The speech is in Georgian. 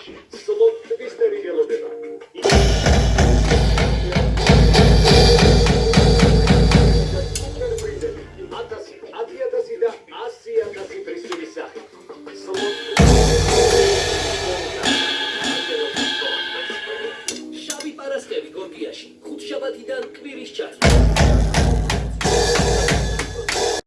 სკოლაში. სლოფტვის ტერიგელოდება. შაბათიდან კვირის ჩასვლა